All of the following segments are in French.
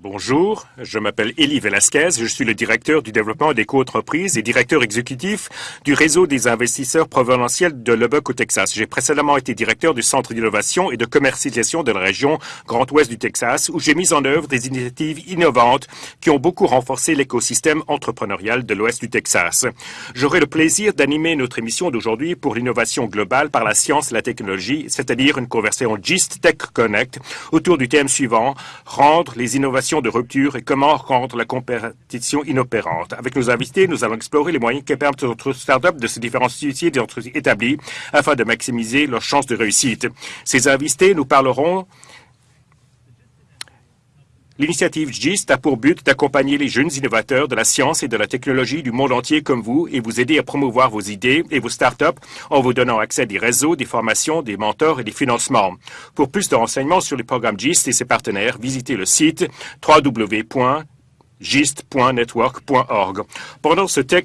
Bonjour, je m'appelle Elie Velasquez, je suis le directeur du développement des co-entreprises et directeur exécutif du réseau des investisseurs provinciaux de Lubbock au Texas. J'ai précédemment été directeur du Centre d'innovation et de commercialisation de la région Grand Ouest du Texas, où j'ai mis en œuvre des initiatives innovantes qui ont beaucoup renforcé l'écosystème entrepreneurial de l'Ouest du Texas. J'aurai le plaisir d'animer notre émission d'aujourd'hui pour l'innovation globale par la science et la technologie, c'est-à-dire une conversation GIST Tech Connect autour du thème suivant, rendre les innovations de rupture et comment rendre la compétition inopérante. Avec nos invités, nous allons explorer les moyens qui permettent aux startups de se différencier des entreprises établies afin de maximiser leurs chances de réussite. Ces invités nous parleront L'initiative GIST a pour but d'accompagner les jeunes innovateurs de la science et de la technologie du monde entier comme vous et vous aider à promouvoir vos idées et vos startups en vous donnant accès à des réseaux, des formations, des mentors et des financements. Pour plus de renseignements sur les programmes GIST et ses partenaires, visitez le site www.gist.network.org. Pendant ce tech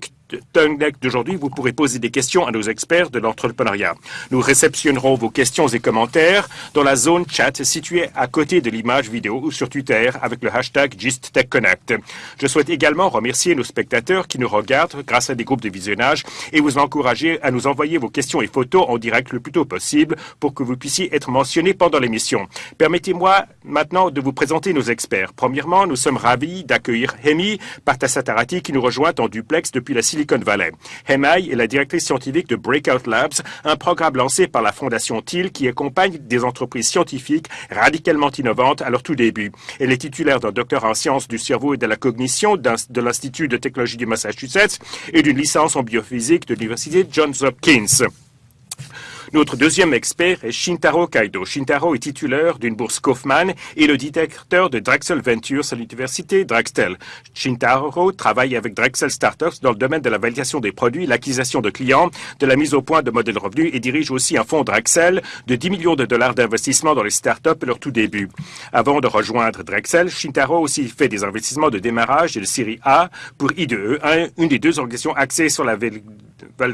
d'aujourd'hui, vous pourrez poser des questions à nos experts de l'entrepreneuriat. Nous réceptionnerons vos questions et commentaires dans la zone chat située à côté de l'image vidéo ou sur Twitter avec le hashtag GistTechConnect. Je souhaite également remercier nos spectateurs qui nous regardent grâce à des groupes de visionnage et vous encourager à nous envoyer vos questions et photos en direct le plus tôt possible pour que vous puissiez être mentionnés pendant l'émission. Permettez-moi maintenant de vous présenter nos experts. Premièrement, nous sommes ravis d'accueillir Hemi Partasatarati qui nous rejoint en duplex depuis la Silicon Hemai est la directrice scientifique de Breakout Labs, un programme lancé par la Fondation Thiel qui accompagne des entreprises scientifiques radicalement innovantes à leur tout début. Elle est titulaire d'un doctorat en sciences du cerveau et de la cognition de l'Institut de technologie du Massachusetts et d'une licence en biophysique de l'Université Johns Hopkins. Notre deuxième expert est Shintaro Kaido. Shintaro est titulaire d'une bourse Kaufman et le directeur de Drexel Ventures à l'université Drexel. Shintaro travaille avec Drexel Startups dans le domaine de la validation des produits, l'acquisition de clients, de la mise au point de modèles revenus et dirige aussi un fonds Drexel de 10 millions de dollars d'investissement dans les startups à leur tout début. Avant de rejoindre Drexel, Shintaro aussi fait des investissements de démarrage et de série A pour IDE, une des deux organisations axées sur la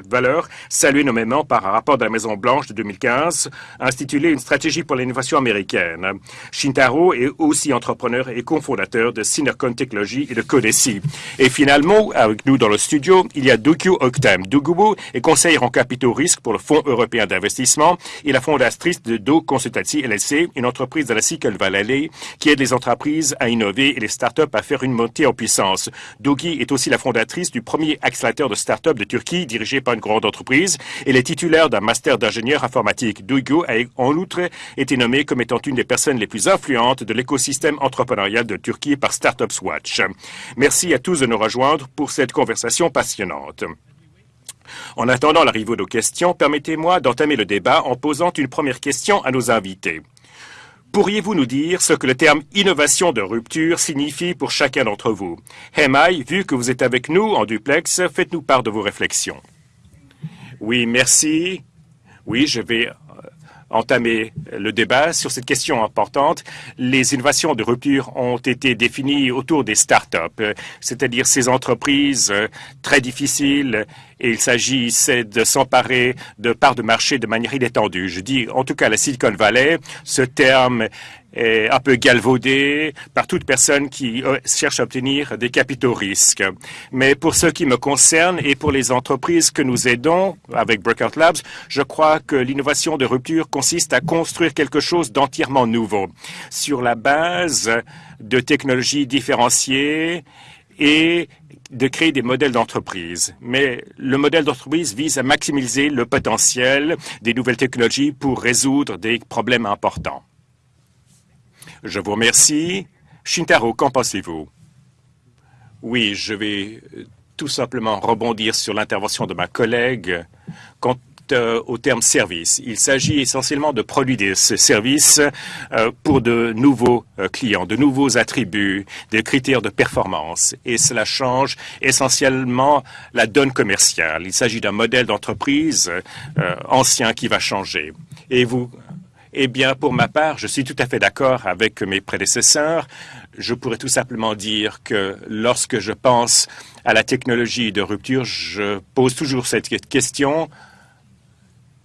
valeur, saluée nommément par un rapport de la Maison Blanche de 2015, intitulé Une stratégie pour l'innovation américaine. Shintaro est aussi entrepreneur et cofondateur de Synercon Technologies et de Codeci. Et finalement, avec nous dans le studio, il y a Doku Oktem. Doku est conseillère en capitaux risques pour le Fonds européen d'investissement et la fondatrice de Do Consultancy LLC, une entreprise de la Silicon Valley qui aide les entreprises à innover et les startups à faire une montée en puissance. Dogi est aussi la fondatrice du premier accélérateur de startups de Turquie dirigé par une grande entreprise. Elle est titulaire d'un master d'ingénieur informatique. Duygu a en outre été nommée comme étant une des personnes les plus influentes de l'écosystème entrepreneurial de Turquie par Startups Watch. Merci à tous de nous rejoindre pour cette conversation passionnante. En attendant l'arrivée de questions, permettez-moi d'entamer le débat en posant une première question à nos invités. Pourriez-vous nous dire ce que le terme innovation de rupture signifie pour chacun d'entre vous? Hemai, vu que vous êtes avec nous en duplex, faites-nous part de vos réflexions. Oui, merci. Oui, je vais euh, entamer le débat sur cette question importante. Les innovations de rupture ont été définies autour des start-up, c'est-à-dire ces entreprises euh, très difficiles et il s'agissait de s'emparer de parts de marché de manière inétendue. Je dis en tout cas la Silicon Valley, ce terme est un peu galvaudé par toute personne qui euh, cherche à obtenir des capitaux risques. Mais pour ce qui me concerne et pour les entreprises que nous aidons avec Breakout Labs, je crois que l'innovation de rupture consiste à construire quelque chose d'entièrement nouveau sur la base de technologies différenciées et de créer des modèles d'entreprise. Mais le modèle d'entreprise vise à maximiser le potentiel des nouvelles technologies pour résoudre des problèmes importants. Je vous remercie. Shintaro, qu'en pensez-vous? Oui, je vais tout simplement rebondir sur l'intervention de ma collègue. Euh, au terme service. Il s'agit essentiellement de produire des services euh, pour de nouveaux euh, clients, de nouveaux attributs, des critères de performance. Et cela change essentiellement la donne commerciale. Il s'agit d'un modèle d'entreprise ancien qui va changer. Et vous, eh bien, pour ma part, je suis tout à fait d'accord avec mes prédécesseurs. Je pourrais tout simplement dire que lorsque je pense à la technologie de rupture, je pose toujours cette question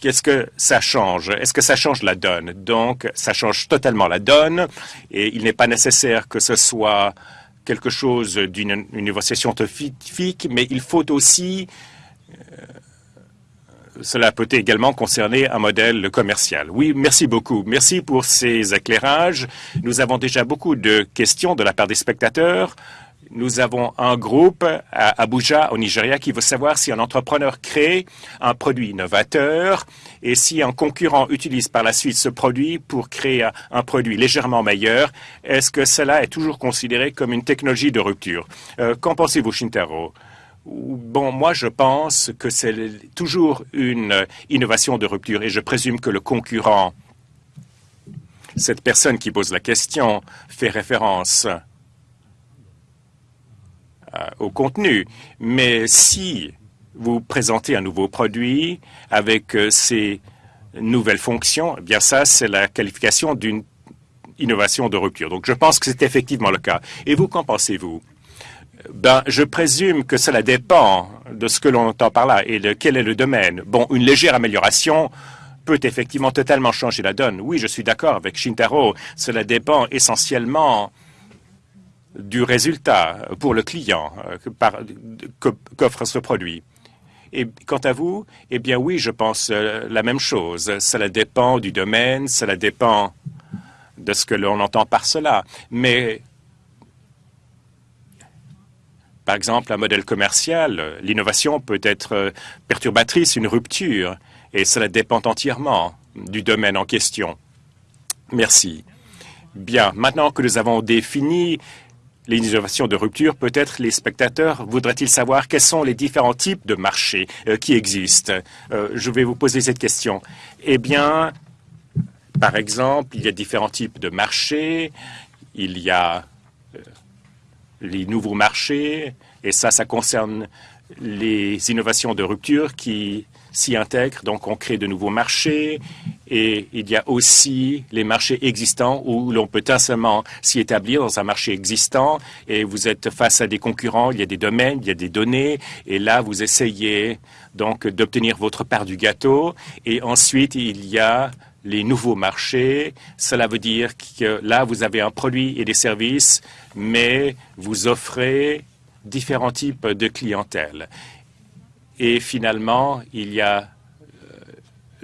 qu'est-ce que ça change? Est-ce que ça change la donne? Donc, ça change totalement la donne et il n'est pas nécessaire que ce soit quelque chose d'une innovation scientifique, mais il faut aussi cela peut également concerner un modèle commercial. Oui, merci beaucoup. Merci pour ces éclairages. Nous avons déjà beaucoup de questions de la part des spectateurs. Nous avons un groupe à Abuja, au Nigeria, qui veut savoir si un entrepreneur crée un produit innovateur et si un concurrent utilise par la suite ce produit pour créer un produit légèrement meilleur, est-ce que cela est toujours considéré comme une technologie de rupture? Euh, qu'en pensez-vous, Shintaro? Bon, moi, je pense que c'est toujours une innovation de rupture et je présume que le concurrent, cette personne qui pose la question, fait référence au contenu. Mais si vous présentez un nouveau produit avec euh, ces nouvelles fonctions, eh bien ça, c'est la qualification d'une innovation de rupture. Donc, je pense que c'est effectivement le cas. Et vous, qu'en pensez-vous? Ben, je présume que cela dépend de ce que l'on entend par là et de quel est le domaine. Bon, une légère amélioration peut effectivement totalement changer la donne. Oui, je suis d'accord avec Shintaro. Cela dépend essentiellement du résultat pour le client euh, qu'offre ce produit. Et quant à vous, eh bien oui, je pense euh, la même chose. Cela dépend du domaine, cela dépend de ce que l'on entend par cela. Mais par exemple, un modèle commercial, l'innovation peut être euh, perturbatrice, une rupture, et cela dépend entièrement du domaine en question. Merci. Bien, maintenant que nous avons défini l'innovation de rupture, peut-être les spectateurs voudraient-ils savoir quels sont les différents types de marchés euh, qui existent? Euh, je vais vous poser cette question. Eh bien, par exemple, il y a différents types de marchés. Il y a les nouveaux marchés, et ça, ça concerne les innovations de rupture qui s'y intègrent. Donc, on crée de nouveaux marchés et il y a aussi les marchés existants où l'on peut seulement s'y établir dans un marché existant et vous êtes face à des concurrents, il y a des domaines, il y a des données et là, vous essayez donc d'obtenir votre part du gâteau et ensuite, il y a les nouveaux marchés. Cela veut dire que là, vous avez un produit et des services, mais vous offrez différents types de clientèle. Et finalement, il y a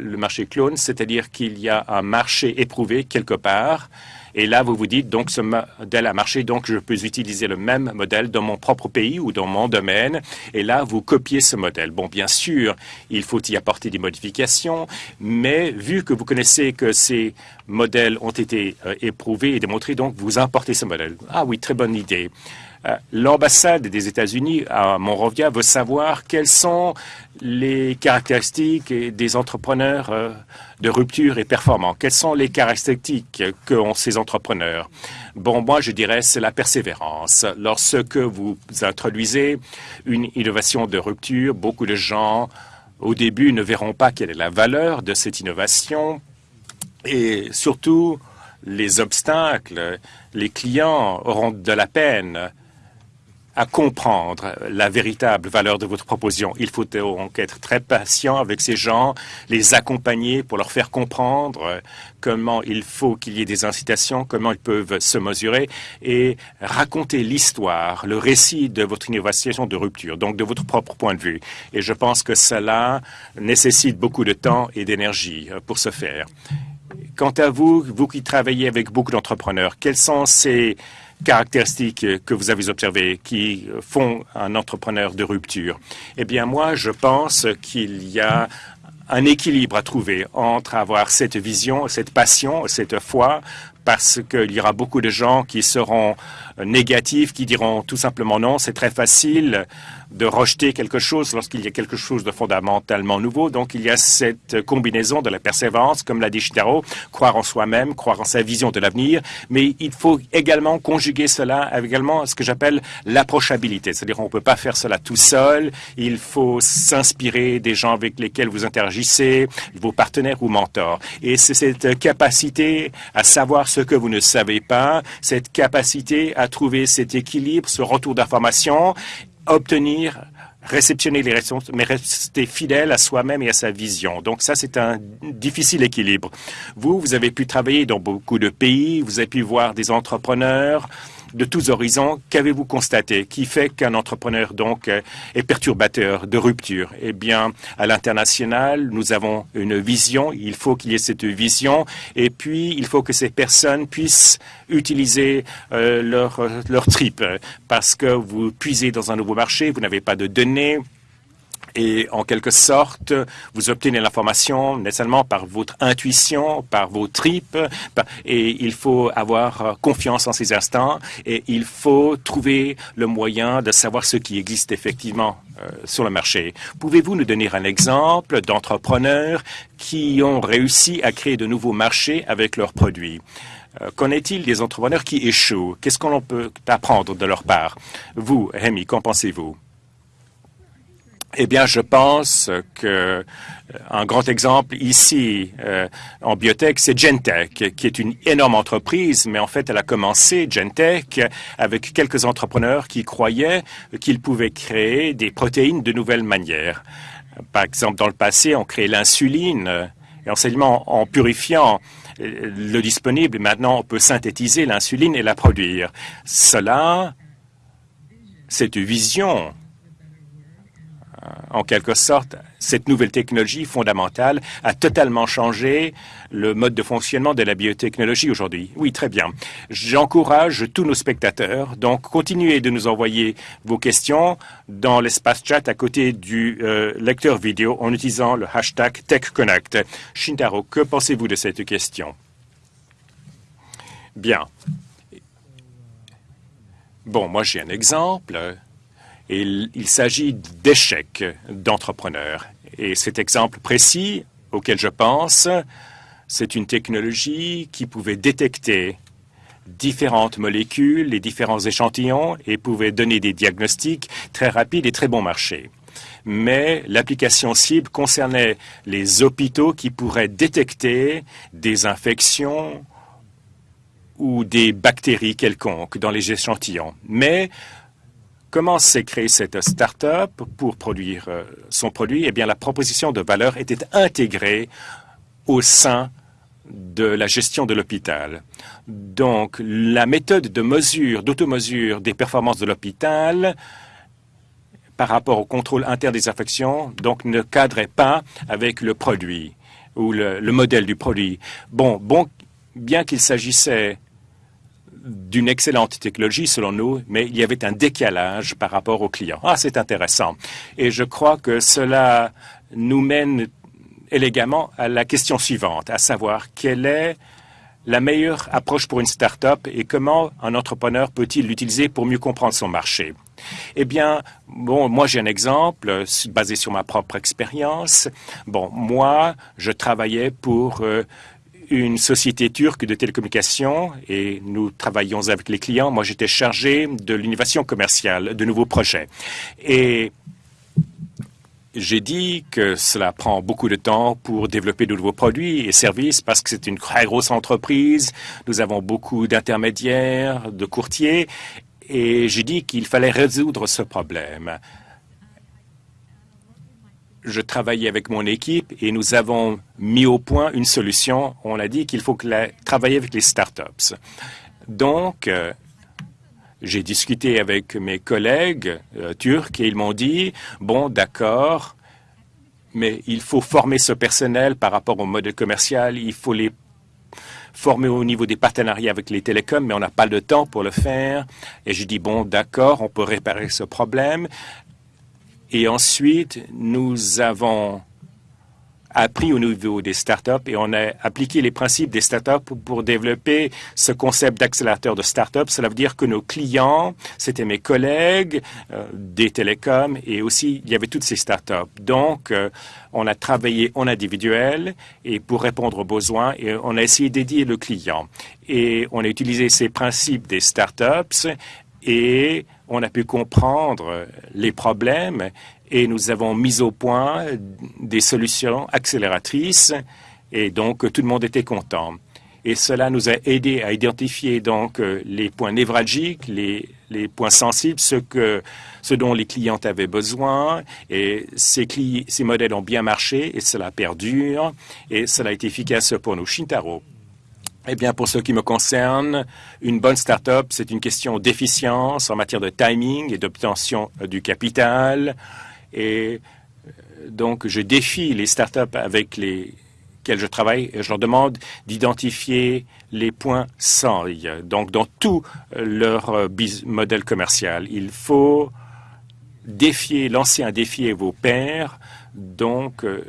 le marché clone, c'est-à-dire qu'il y a un marché éprouvé quelque part et là, vous vous dites, donc ce modèle a marché, donc je peux utiliser le même modèle dans mon propre pays ou dans mon domaine. Et là, vous copiez ce modèle. Bon, bien sûr, il faut y apporter des modifications, mais vu que vous connaissez que ces modèles ont été euh, éprouvés et démontrés, donc vous importez ce modèle. Ah oui, très bonne idée. Euh, l'ambassade des États-Unis à Monrovia veut savoir quelles sont les caractéristiques des entrepreneurs euh, de rupture et performants. Quelles sont les caractéristiques qu'ont ces entrepreneurs? Bon, moi, je dirais c'est la persévérance. Lorsque vous introduisez une innovation de rupture, beaucoup de gens, au début, ne verront pas quelle est la valeur de cette innovation et surtout, les obstacles, les clients auront de la peine à comprendre la véritable valeur de votre proposition. Il faut donc être très patient avec ces gens, les accompagner pour leur faire comprendre comment il faut qu'il y ait des incitations, comment ils peuvent se mesurer et raconter l'histoire, le récit de votre innovation de rupture, donc de votre propre point de vue. Et je pense que cela nécessite beaucoup de temps et d'énergie euh, pour ce faire. Quant à vous, vous qui travaillez avec beaucoup d'entrepreneurs, quels sont ces caractéristiques que vous avez observées qui font un entrepreneur de rupture. Eh bien, moi, je pense qu'il y a un équilibre à trouver entre avoir cette vision, cette passion, cette foi, parce qu'il y aura beaucoup de gens qui seront négatifs, qui diront tout simplement non, c'est très facile de rejeter quelque chose lorsqu'il y a quelque chose de fondamentalement nouveau. Donc, il y a cette combinaison de la persévérance, comme l'a dit Shitaro, croire en soi-même, croire en sa vision de l'avenir, mais il faut également conjuguer cela avec également ce que j'appelle l'approchabilité. C'est-à-dire, on ne peut pas faire cela tout seul. Il faut s'inspirer des gens avec lesquels vous interagissez, vos partenaires ou mentors. Et c'est cette capacité à savoir ce que vous ne savez pas, cette capacité à trouver cet équilibre, ce retour d'information obtenir réceptionner les réponses, mais rester fidèle à soi-même et à sa vision. Donc ça, c'est un difficile équilibre. Vous, vous avez pu travailler dans beaucoup de pays, vous avez pu voir des entrepreneurs, de tous horizons, qu'avez-vous constaté qui fait qu'un entrepreneur donc euh, est perturbateur de rupture? Eh bien, à l'international, nous avons une vision. Il faut qu'il y ait cette vision, et puis il faut que ces personnes puissent utiliser euh, leur leur trip parce que vous puisez dans un nouveau marché, vous n'avez pas de données et en quelque sorte, vous obtenez l'information nécessairement par votre intuition, par vos tripes, et il faut avoir confiance en ces instants, et il faut trouver le moyen de savoir ce qui existe effectivement euh, sur le marché. Pouvez-vous nous donner un exemple d'entrepreneurs qui ont réussi à créer de nouveaux marchés avec leurs produits? Euh, qu'en est-il des entrepreneurs qui échouent? Qu'est-ce qu'on peut apprendre de leur part? Vous, Rémi, qu'en pensez-vous? Eh bien, je pense que euh, un grand exemple ici euh, en biotech, c'est Gentech, qui est une énorme entreprise, mais en fait, elle a commencé Gentech avec quelques entrepreneurs qui croyaient qu'ils pouvaient créer des protéines de nouvelles manières. Par exemple, dans le passé, on créait l'insuline et enseignement en purifiant euh, le disponible. Maintenant, on peut synthétiser l'insuline et la produire. Cela, c'est une vision euh, en quelque sorte, cette nouvelle technologie fondamentale a totalement changé le mode de fonctionnement de la biotechnologie aujourd'hui. Oui, très bien. J'encourage tous nos spectateurs, donc continuez de nous envoyer vos questions dans l'espace chat à côté du euh, lecteur vidéo en utilisant le hashtag TechConnect. Shintaro, que pensez-vous de cette question? Bien. Bon, moi j'ai un exemple il s'agit d'échecs d'entrepreneurs. Et cet exemple précis auquel je pense, c'est une technologie qui pouvait détecter différentes molécules et différents échantillons et pouvait donner des diagnostics très rapides et très bon marché. Mais l'application cible concernait les hôpitaux qui pourraient détecter des infections ou des bactéries quelconques dans les échantillons. Mais Comment s'est créée cette start-up pour produire euh, son produit? Eh bien, la proposition de valeur était intégrée au sein de la gestion de l'hôpital. Donc, la méthode de mesure, d'automesure des performances de l'hôpital par rapport au contrôle interne des infections, donc ne cadrait pas avec le produit ou le, le modèle du produit. Bon, bon, bien qu'il s'agissait d'une excellente technologie selon nous, mais il y avait un décalage par rapport aux clients. Ah, c'est intéressant. Et je crois que cela nous mène élégamment à la question suivante, à savoir quelle est la meilleure approche pour une start-up et comment un entrepreneur peut-il l'utiliser pour mieux comprendre son marché. Eh bien, bon, moi j'ai un exemple basé sur ma propre expérience. Bon, moi, je travaillais pour euh, une société turque de télécommunications et nous travaillons avec les clients. Moi, j'étais chargé de l'innovation commerciale, de nouveaux projets. Et j'ai dit que cela prend beaucoup de temps pour développer de nouveaux produits et services parce que c'est une très grosse entreprise. Nous avons beaucoup d'intermédiaires, de courtiers. Et j'ai dit qu'il fallait résoudre ce problème je travaillais avec mon équipe et nous avons mis au point une solution. On a dit qu'il faut travailler avec les startups. Donc, euh, j'ai discuté avec mes collègues euh, turcs et ils m'ont dit, bon, d'accord, mais il faut former ce personnel par rapport au modèle commercial, il faut les former au niveau des partenariats avec les télécoms, mais on n'a pas le temps pour le faire. Et je dis, bon, d'accord, on peut réparer ce problème. Et ensuite, nous avons appris au niveau des startups et on a appliqué les principes des startups pour développer ce concept d'accélérateur de startups. Cela veut dire que nos clients, c'était mes collègues euh, des télécoms et aussi il y avait toutes ces startups. Donc, euh, on a travaillé en individuel et pour répondre aux besoins et on a essayé d'aider le client. Et on a utilisé ces principes des startups et on a pu comprendre les problèmes et nous avons mis au point des solutions accélératrices et donc tout le monde était content. Et cela nous a aidé à identifier donc les points névralgiques, les points sensibles, ce, que, ce dont les clients avaient besoin. Et ces, ces modèles ont bien marché et cela perdure et cela est efficace pour nous. Shintaro. Eh bien, pour ce qui me concerne, une bonne start-up, c'est une question d'efficience en matière de timing et d'obtention du capital. Et euh, donc, je défie les start-up avec lesquelles je travaille et je leur demande d'identifier les points sans. Donc, dans tout leur euh, modèle commercial, il faut défier, lancer un défi à vos pairs. Donc, euh,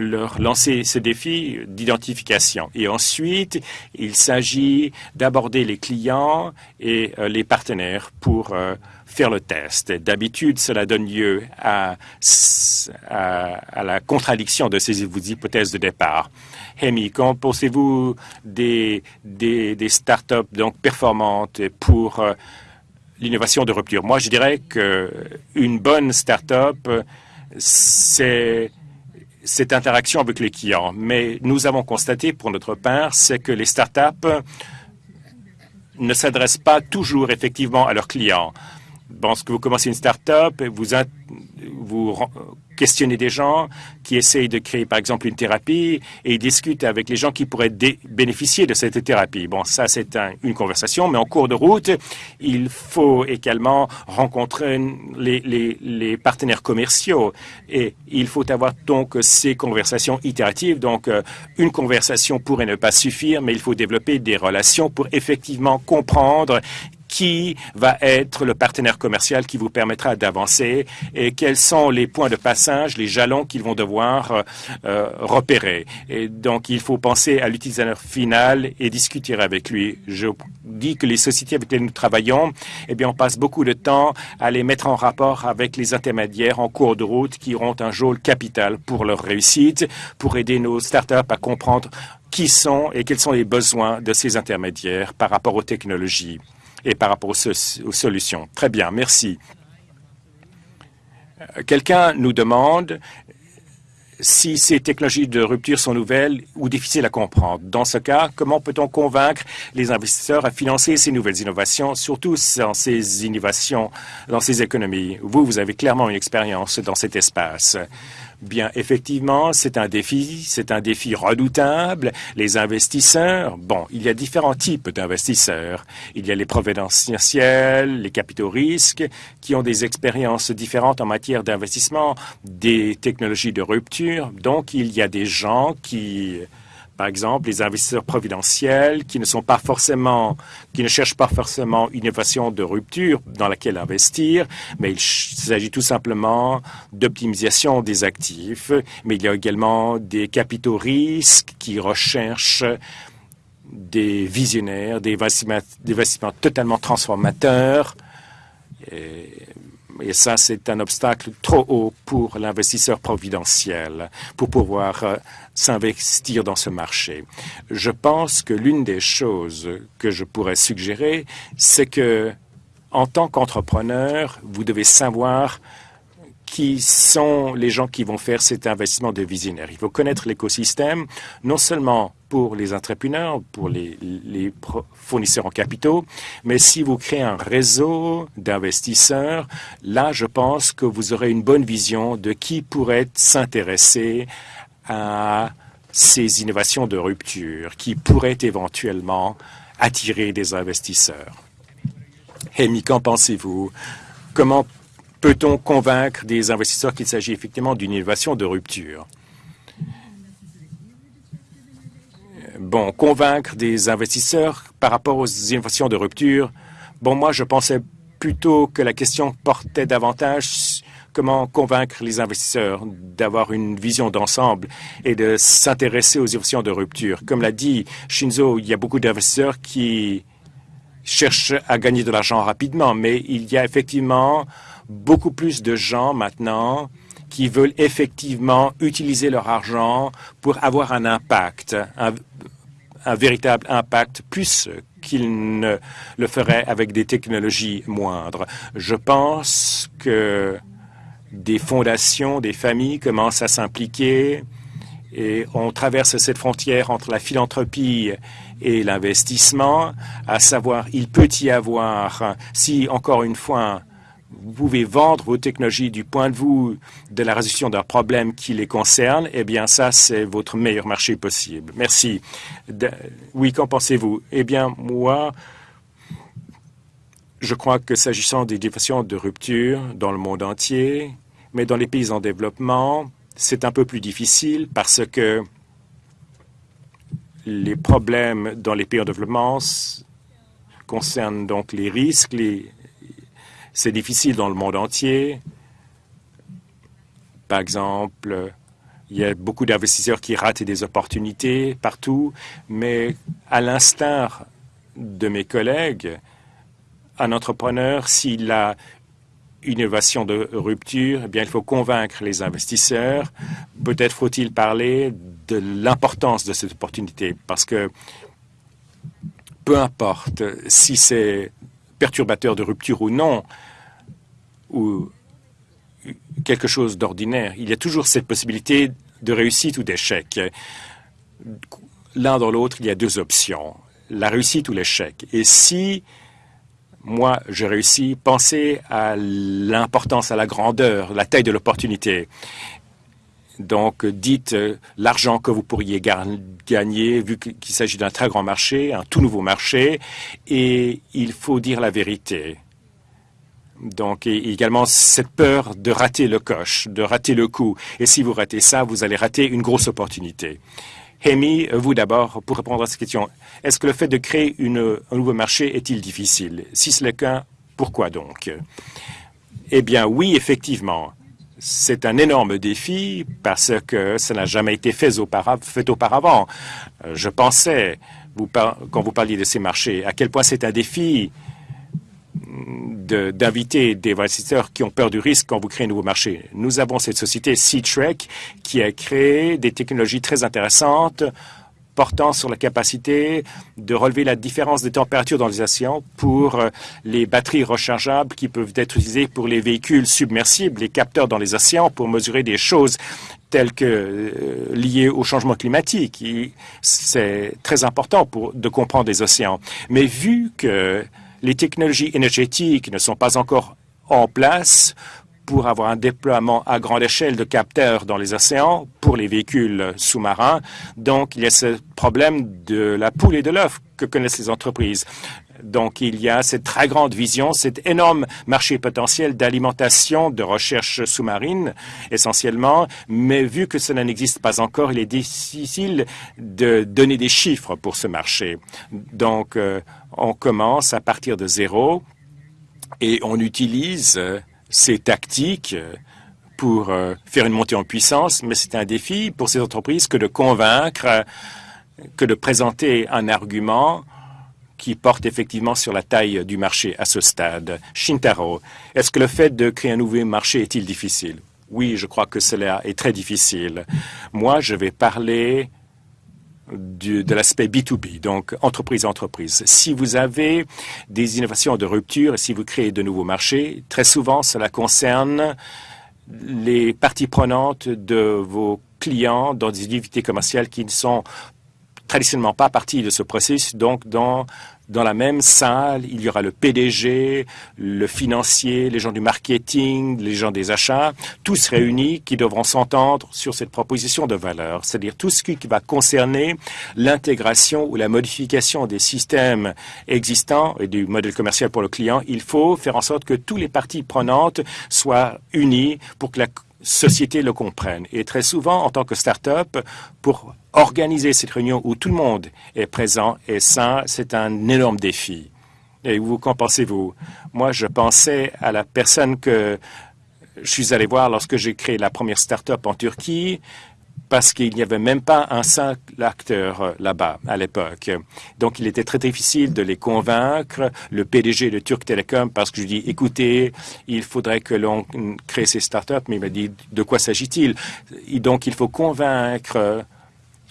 leur lancer ce défi d'identification. Et ensuite, il s'agit d'aborder les clients et euh, les partenaires pour euh, faire le test. D'habitude, cela donne lieu à, à, la contradiction de ces hypothèses de départ. Hemi, qu'en pensez-vous des, des, des startups donc performantes pour euh, l'innovation de rupture? Moi, je dirais qu'une bonne startup, c'est cette interaction avec les clients. Mais nous avons constaté, pour notre part, c'est que les startups ne s'adressent pas toujours effectivement à leurs clients. Lorsque vous commencez une start-up, vous, vous questionner des gens qui essayent de créer, par exemple, une thérapie et ils discutent avec les gens qui pourraient bénéficier de cette thérapie. Bon, ça, c'est une conversation, mais en cours de route, il faut également rencontrer les, les, partenaires commerciaux et il faut avoir donc ces conversations itératives. Donc, euh, une conversation pourrait ne pas suffire, mais il faut développer des relations pour effectivement comprendre qui va être le partenaire commercial qui vous permettra d'avancer et quels sont les points de passage, les jalons qu'ils vont devoir euh, euh, repérer. Et donc, il faut penser à l'utilisateur final et discuter avec lui. Je dis que les sociétés avec lesquelles nous travaillons, eh bien, on passe beaucoup de temps à les mettre en rapport avec les intermédiaires en cours de route qui auront un rôle capital pour leur réussite, pour aider nos startups à comprendre qui sont et quels sont les besoins de ces intermédiaires par rapport aux technologies et par rapport aux, solutions. Très bien, merci. Euh, quelqu'un nous demande si ces technologies de rupture sont nouvelles ou difficiles à comprendre. Dans ce cas, comment peut-on convaincre les investisseurs à financer ces nouvelles innovations, surtout dans ces innovations, dans ces économies? Vous, vous avez clairement une expérience dans cet espace. Bien, effectivement, c'est un défi, c'est un défi redoutable. Les investisseurs, bon, il y a différents types d'investisseurs. Il y a les providentiels, les capitaux risques, qui ont des expériences différentes en matière d'investissement, des technologies de rupture. Donc, il y a des gens qui par exemple, les investisseurs providentiels qui ne sont pas forcément, cherchent pas forcément une innovation de rupture dans laquelle investir, mais il s'agit tout simplement d'optimisation des actifs. Mais il y a également des capitaux risques qui recherchent des visionnaires, des investissements, totalement transformateurs. Et ça, c'est un obstacle trop haut pour l'investisseur providentiel pour pouvoir euh, s'investir dans ce marché. Je pense que l'une des choses que je pourrais suggérer, c'est que en tant qu'entrepreneur, vous devez savoir qui sont les gens qui vont faire cet investissement de visionnaire. Il faut connaître l'écosystème, non seulement pour les entrepreneurs, pour les, fournisseurs en capitaux, mais si vous créez un réseau d'investisseurs, là, je pense que vous aurez une bonne vision de qui pourrait s'intéresser à ces innovations de rupture, qui pourraient éventuellement attirer des investisseurs. Amy, qu'en pensez-vous? Comment peut-on convaincre des investisseurs qu'il s'agit effectivement d'une innovation de rupture? Bon, convaincre des investisseurs par rapport aux innovations de rupture, bon, moi, je pensais plutôt que la question portait davantage comment convaincre les investisseurs d'avoir une vision d'ensemble et de s'intéresser aux innovations de rupture. Comme l'a dit Shinzo, il y a beaucoup d'investisseurs qui cherchent à gagner de l'argent rapidement, mais il y a effectivement beaucoup plus de gens maintenant qui veulent effectivement utiliser leur argent pour avoir un impact, un, véritable impact, plus qu'ils ne le feraient avec des technologies moindres. Je pense que des fondations, des familles commencent à s'impliquer Et on traverse cette frontière entre la philanthropie et l'investissement, à savoir, il peut y avoir, si encore une fois, vous pouvez vendre vos technologies du point de vue de la résolution d'un problème qui les concerne, eh bien, ça, c'est votre meilleur marché possible. Merci. oui, qu'en pensez-vous? Eh bien, moi, je crois que s'agissant des définitions de rupture dans le monde entier, mais dans les pays en développement, c'est un peu plus difficile parce que les problèmes dans les pays en développement concernent donc les risques. C'est difficile dans le monde entier. Par exemple, il y a beaucoup d'investisseurs qui ratent des opportunités partout, mais à l'instar de mes collègues, un entrepreneur, s'il a une innovation de rupture, eh bien, il faut convaincre les investisseurs. Peut-être faut-il parler de l'importance de cette opportunité, parce que peu importe si c'est perturbateur de rupture ou non, ou quelque chose d'ordinaire, il y a toujours cette possibilité de réussite ou d'échec. L'un dans l'autre, il y a deux options, la réussite ou l'échec. Et si moi, je réussis. Pensez à l'importance, à la grandeur, la taille de l'opportunité. Donc, dites euh, l'argent que vous pourriez gagner, vu qu'il s'agit d'un très grand marché, un tout nouveau marché, et il faut dire la vérité. Donc, également cette peur de rater le coche, de rater le coup. Et si vous ratez ça, vous allez rater une grosse opportunité. Hemi, vous d'abord, pour répondre à cette question. Est-ce que le fait de créer un nouveau marché est-il difficile? Si c'est le cas, pourquoi donc? Eh bien, oui, effectivement. C'est un énorme défi parce que ça n'a jamais été fait, auparavant. Euh, je pensais, quand vous parliez de ces marchés, à quel point c'est un défi d'inviter des investisseurs qui ont peur du risque quand vous créez un nouveau marché. Nous avons cette société C-Trek qui a créé des technologies très intéressantes portant sur la capacité de relever la différence de température dans les océans pour euh, les batteries rechargeables qui peuvent être utilisées pour les véhicules submersibles, les capteurs dans les océans pour mesurer des choses telles que euh, liées au changement climatique. C'est très important pour, de comprendre les océans. Mais vu que les technologies énergétiques ne sont pas encore en place pour avoir un déploiement à grande échelle de capteurs dans les océans pour les véhicules sous-marins. Donc, il y a ce problème de la poule et de l'œuf que connaissent les entreprises. Donc, il y a cette très grande vision, cet énorme marché potentiel d'alimentation, de recherche sous-marine, essentiellement. Mais vu que cela n'existe pas encore, il est difficile de donner des chiffres pour ce marché. Donc, euh, on commence à partir de zéro et on utilise euh, ces tactiques euh, pour faire une montée en puissance, mais c'est un défi pour ces entreprises que de convaincre, que de présenter un argument qui porte effectivement sur la taille du marché à ce stade. Shintaro, est-ce que le fait de créer un nouveau marché est-il difficile? Oui, je crois que cela est très difficile. Moi, je vais parler de l'aspect B2B, donc entreprise-entreprise. Si vous avez des innovations de rupture et si vous créez de nouveaux marchés, très souvent, cela concerne les parties prenantes de vos clients dans des activités commerciales qui ne sont traditionnellement pas partie de ce processus. Donc, dans, dans la même salle, il y aura le PDG, le financier, les gens du marketing, les gens des achats, tous réunis qui devront s'entendre sur cette proposition de valeur, c'est-à-dire tout ce qui va concerner l'intégration ou la modification des systèmes existants et du modèle commercial pour le client. Il faut faire en sorte que toutes les parties prenantes soient unies pour que la société le comprenne. Et très souvent, en tant que start-up, pour organiser cette réunion où tout le monde est présent, et ça, c'est un énorme défi. Et vous, qu'en pensez-vous? Moi, je pensais à la personne que je suis allé voir lorsque j'ai créé la première start-up en Turquie parce qu'il n'y avait même pas un seul acteur euh, là-bas à l'époque. Donc, il était très difficile de les convaincre, le PDG de Turk Telecom, parce que je lui dis, écoutez, il faudrait que l'on crée ces startups, mais il m'a dit, de quoi s'agit-il? Donc, il faut convaincre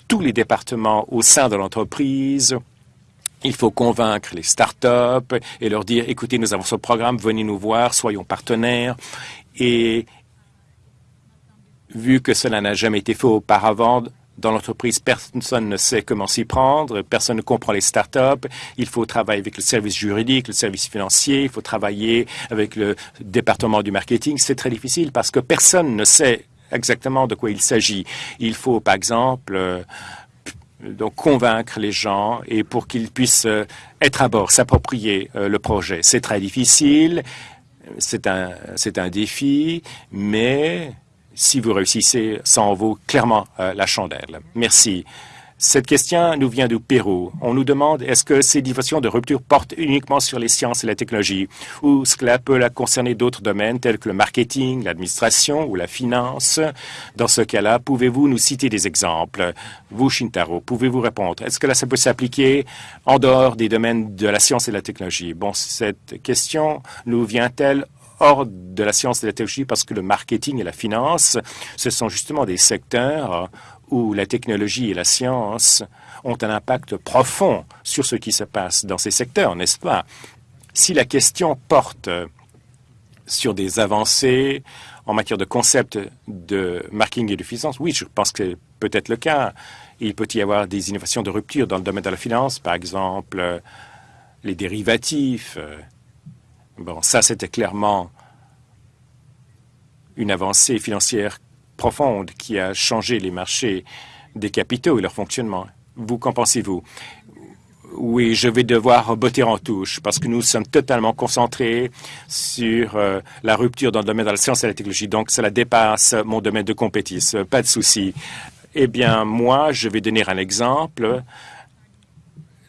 tous les départements au sein de l'entreprise, il faut convaincre les startups et leur dire, écoutez, nous avons ce programme, venez nous voir, soyons partenaires. Vu que cela n'a jamais été fait auparavant dans l'entreprise, personne ne sait comment s'y prendre, personne ne comprend les startups. Il faut travailler avec le service juridique, le service financier, il faut travailler avec le département du marketing. C'est très difficile parce que personne ne sait exactement de quoi il s'agit. Il faut, par exemple, euh, donc convaincre les gens et pour qu'ils puissent euh, être à bord, s'approprier euh, le projet. C'est très difficile, c'est un, c'est un défi, mais si vous réussissez, ça en vaut clairement euh, la chandelle. Merci. Cette question nous vient du Pérou. On nous demande est-ce que ces divisions de rupture portent uniquement sur les sciences et la technologie? Ou cela peut concerner d'autres domaines tels que le marketing, l'administration ou la finance? Dans ce cas-là, pouvez-vous nous citer des exemples? Vous, Shintaro, pouvez-vous répondre? Est-ce que là, ça peut s'appliquer en dehors des domaines de la science et de la technologie? Bon, cette question nous vient-elle hors de la science et de la technologie parce que le marketing et la finance, ce sont justement des secteurs où la technologie et la science ont un impact profond sur ce qui se passe dans ces secteurs, n'est-ce pas? Si la question porte sur des avancées en matière de concept de marketing et de finance, oui, je pense que c'est peut-être le cas. Il peut y avoir des innovations de rupture dans le domaine de la finance, par exemple les dérivatifs. Bon, ça, c'était clairement une avancée financière profonde qui a changé les marchés des capitaux et leur fonctionnement. Vous, qu'en pensez-vous? Oui, je vais devoir botter en touche parce que nous sommes totalement concentrés sur euh, la rupture dans le domaine de la science et la technologie. Donc, cela dépasse mon domaine de compétition. Pas de souci. Eh bien, moi, je vais donner un exemple.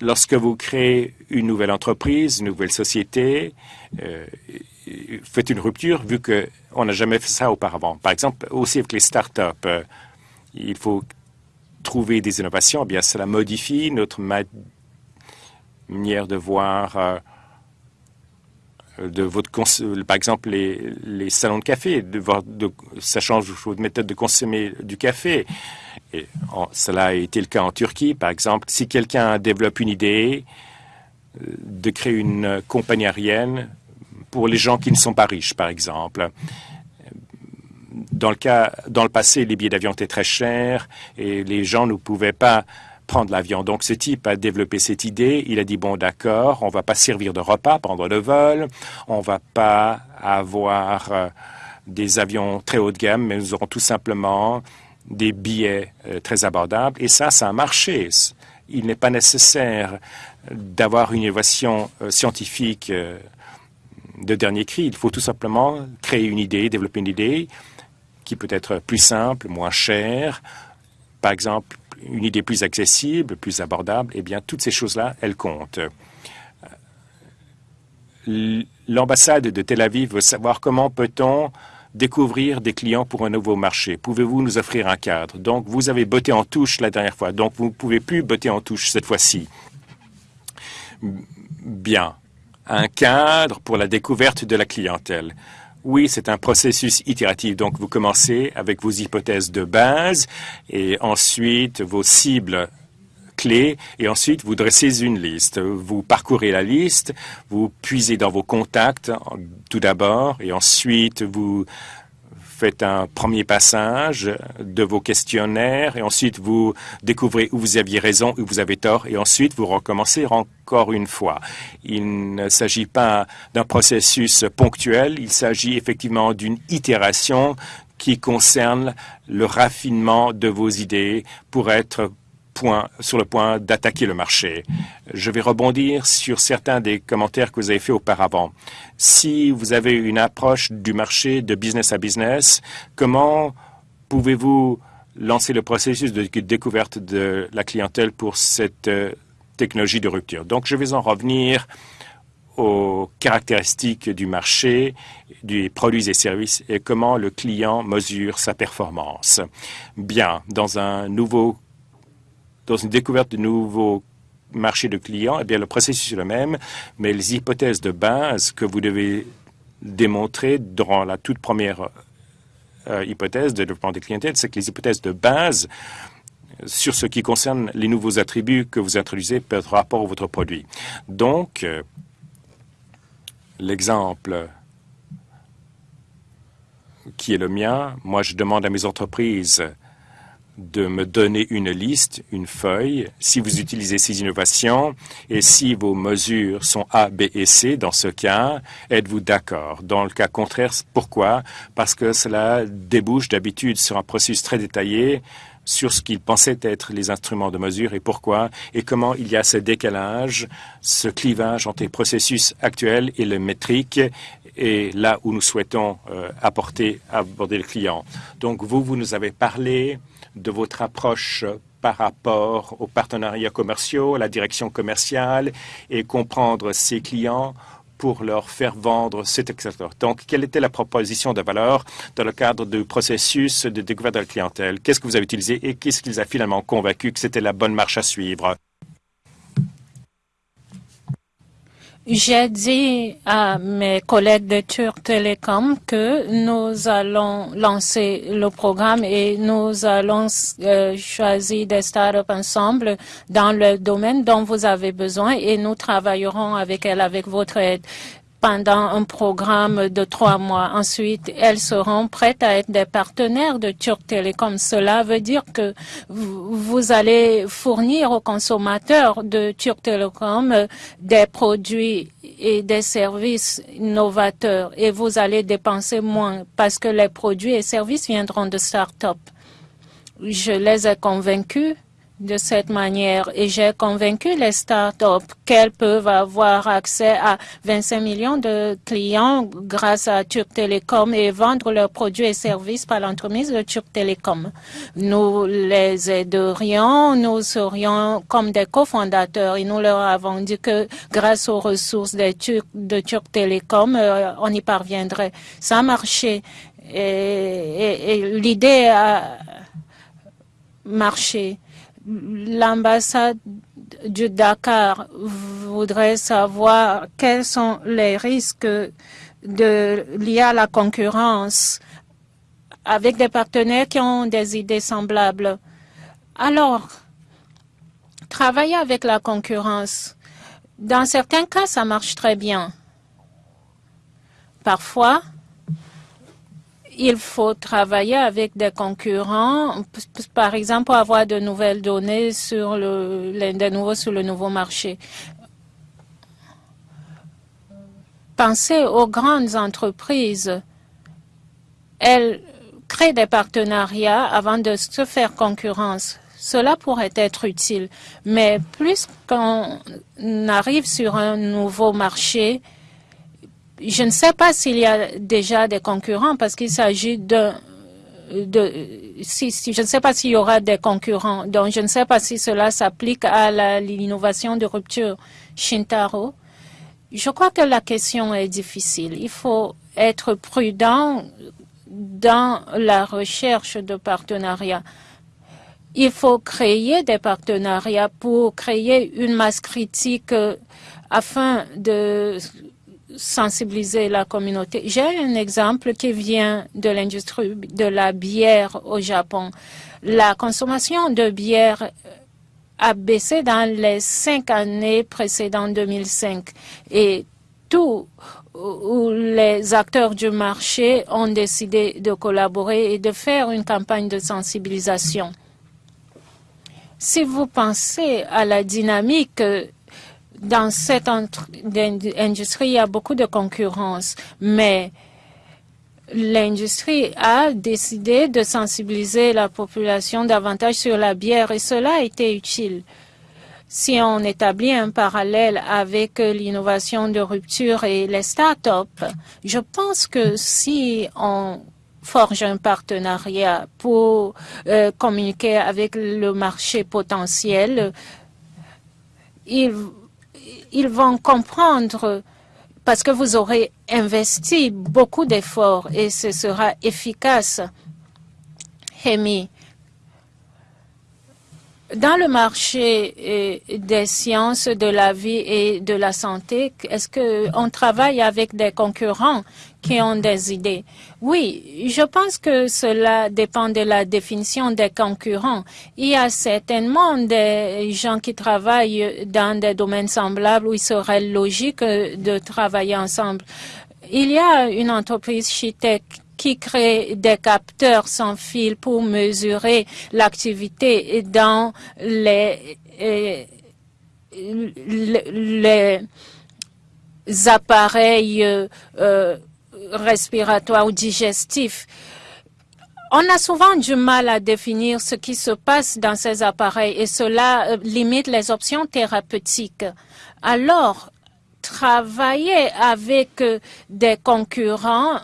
Lorsque vous créez une nouvelle entreprise, une nouvelle société, euh, faites une rupture vu qu'on n'a jamais fait ça auparavant. Par exemple, aussi avec les startups, euh, il faut trouver des innovations. Eh bien, cela modifie notre manière de voir euh, de votre par exemple les, salons de café, de, de, ça change votre méthode de consommer du café. Et cela a été le cas en Turquie, par exemple. Si quelqu'un développe une idée de créer une compagnie aérienne, pour les gens qui ne sont pas riches, par exemple. Dans le cas, dans le passé, les billets d'avion étaient très chers et les gens ne pouvaient pas prendre l'avion. Donc, ce type a développé cette idée. Il a dit, bon, d'accord, on va pas servir de repas pendant le vol, on va pas avoir euh, des avions très haut de gamme, mais nous aurons tout simplement des billets euh, très abordables. Et ça, ça a marché. Il n'est pas nécessaire d'avoir une innovation euh, scientifique de dernier cri. Il faut tout simplement créer une idée, développer une idée qui peut être plus simple, moins chère, par exemple une idée plus accessible, plus abordable. Eh bien, toutes ces choses-là, elles comptent. L'ambassade de Tel Aviv veut savoir comment peut-on découvrir des clients pour un nouveau marché. Pouvez-vous nous offrir un cadre? Donc, vous avez botté en touche la dernière fois, donc vous ne pouvez plus botter en touche cette fois-ci. Bien un cadre pour la découverte de la clientèle. Oui, c'est un processus itératif. Donc, vous commencez avec vos hypothèses de base et ensuite vos cibles clés et ensuite vous dressez une liste. Vous parcourez la liste, vous puisez dans vos contacts tout d'abord et ensuite vous faites un premier passage de vos questionnaires et ensuite vous découvrez où vous aviez raison, où vous avez tort et ensuite vous recommencez encore une fois. Il ne s'agit pas d'un processus ponctuel, il s'agit effectivement d'une itération qui concerne le raffinement de vos idées pour être sur le point d'attaquer le marché. Je vais rebondir sur certains des commentaires que vous avez faits auparavant. Si vous avez une approche du marché de business à business, comment pouvez-vous lancer le processus de découverte de la clientèle pour cette euh, technologie de rupture? Donc, je vais en revenir aux caractéristiques du marché, des produits et services et comment le client mesure sa performance. Bien, dans un nouveau dans une découverte de nouveaux marchés de clients, eh bien, le processus est le même, mais les hypothèses de base que vous devez démontrer dans la toute première euh, hypothèse de développement des clientèles, c'est que les hypothèses de base sur ce qui concerne les nouveaux attributs que vous introduisez par rapport à votre produit. Donc, euh, l'exemple qui est le mien, moi je demande à mes entreprises de me donner une liste, une feuille, si vous utilisez ces innovations et si vos mesures sont A, B et C, dans ce cas, êtes-vous d'accord? Dans le cas contraire, pourquoi? Parce que cela débouche d'habitude sur un processus très détaillé sur ce qu'ils pensaient être les instruments de mesure et pourquoi, et comment il y a ce décalage, ce clivage entre les processus actuels et le métrique, et là où nous souhaitons euh, apporter, aborder le client. Donc, vous, vous nous avez parlé de votre approche par rapport aux partenariats commerciaux, à la direction commerciale et comprendre ses clients pour leur faire vendre cet etc. Donc, quelle était la proposition de valeur dans le cadre du processus de découverte de la clientèle? Qu'est-ce que vous avez utilisé et qu'est-ce qui vous a finalement convaincu que c'était la bonne marche à suivre? J'ai dit à mes collègues de Turk Telecom que nous allons lancer le programme et nous allons euh, choisir des startups ensemble dans le domaine dont vous avez besoin et nous travaillerons avec elles avec votre aide pendant un programme de trois mois. Ensuite, elles seront prêtes à être des partenaires de Turk Telecom. Cela veut dire que vous allez fournir aux consommateurs de Turk Telecom des produits et des services novateurs et vous allez dépenser moins parce que les produits et services viendront de start-up. Je les ai convaincus de cette manière et j'ai convaincu les startups qu'elles peuvent avoir accès à 25 millions de clients grâce à Turk Telecom et vendre leurs produits et services par l'entremise de Turk Telecom. Nous les aiderions, nous serions comme des cofondateurs et nous leur avons dit que grâce aux ressources de Turk, Telecom, euh, on y parviendrait. Ça a marché et l'idée a marché l'ambassade du Dakar voudrait savoir quels sont les risques liés à la concurrence avec des partenaires qui ont des idées semblables. Alors, travailler avec la concurrence, dans certains cas, ça marche très bien. Parfois, il faut travailler avec des concurrents, par exemple, pour avoir de nouvelles données sur le, sur le nouveau marché. Pensez aux grandes entreprises. Elles créent des partenariats avant de se faire concurrence. Cela pourrait être utile, mais plus qu'on arrive sur un nouveau marché, je ne sais pas s'il y a déjà des concurrents parce qu'il s'agit de, de si, je ne sais pas s'il y aura des concurrents. Donc, je ne sais pas si cela s'applique à l'innovation de rupture. Shintaro, je crois que la question est difficile. Il faut être prudent dans la recherche de partenariats. Il faut créer des partenariats pour créer une masse critique euh, afin de sensibiliser la communauté. J'ai un exemple qui vient de l'industrie de la bière au Japon. La consommation de bière a baissé dans les cinq années précédentes 2005 et tous les acteurs du marché ont décidé de collaborer et de faire une campagne de sensibilisation. Si vous pensez à la dynamique dans cette industrie, il y a beaucoup de concurrence, mais l'industrie a décidé de sensibiliser la population davantage sur la bière et cela a été utile. Si on établit un parallèle avec l'innovation de rupture et les start-up, je pense que si on forge un partenariat pour euh, communiquer avec le marché potentiel, il ils vont comprendre parce que vous aurez investi beaucoup d'efforts et ce sera efficace. Hemi, dans le marché euh, des sciences de la vie et de la santé, est-ce qu'on travaille avec des concurrents qui ont des idées? Oui, je pense que cela dépend de la définition des concurrents. Il y a certainement des gens qui travaillent dans des domaines semblables où il serait logique de travailler ensemble. Il y a une entreprise Chitech qui crée des capteurs sans fil pour mesurer l'activité dans les, euh, appareils euh, respiratoires ou digestifs. On a souvent du mal à définir ce qui se passe dans ces appareils et cela limite les options thérapeutiques. Alors, travailler avec des concurrents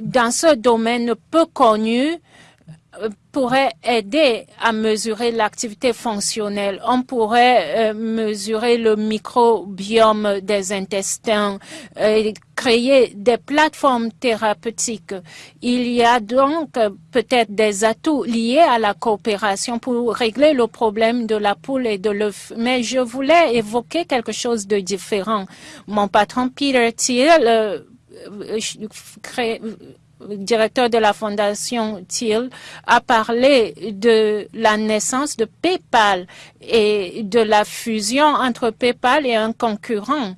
dans ce domaine peu connu pourrait aider à mesurer l'activité fonctionnelle. On pourrait euh, mesurer le microbiome des intestins, euh, créer des plateformes thérapeutiques. Il y a donc peut-être des atouts liés à la coopération pour régler le problème de la poule et de l'œuf. Mais je voulais évoquer quelque chose de différent. Mon patron Peter Thiel euh, crée, directeur de la fondation Thiel, a parlé de la naissance de PayPal et de la fusion entre PayPal et un concurrent